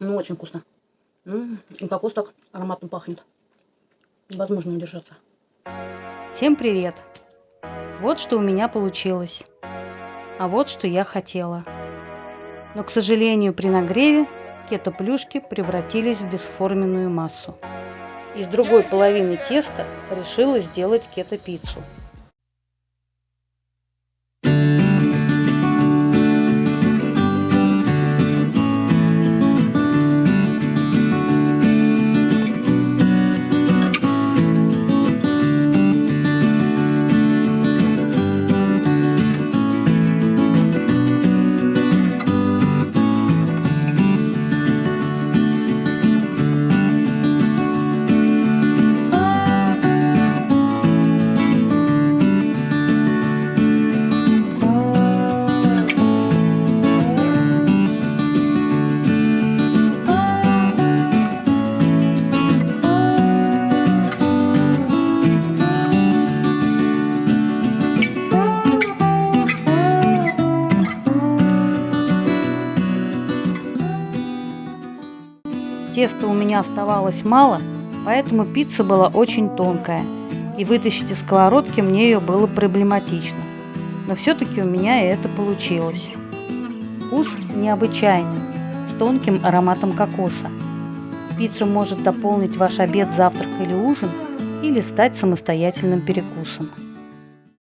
Ну, очень вкусно. М, И кокос так ароматно пахнет. Невозможно удержаться. Всем привет! Вот что у меня получилось. А вот что я хотела. Но, к сожалению, при нагреве кето-плюшки превратились в бесформенную массу. Из другой половины теста решила сделать кето-пиццу. Теста у меня оставалось мало, поэтому пицца была очень тонкая, и вытащить из сковородки мне ее было проблематично. Но все-таки у меня это получилось. Вкус необычайный, с тонким ароматом кокоса. Пицца может дополнить ваш обед, завтрак или ужин, или стать самостоятельным перекусом.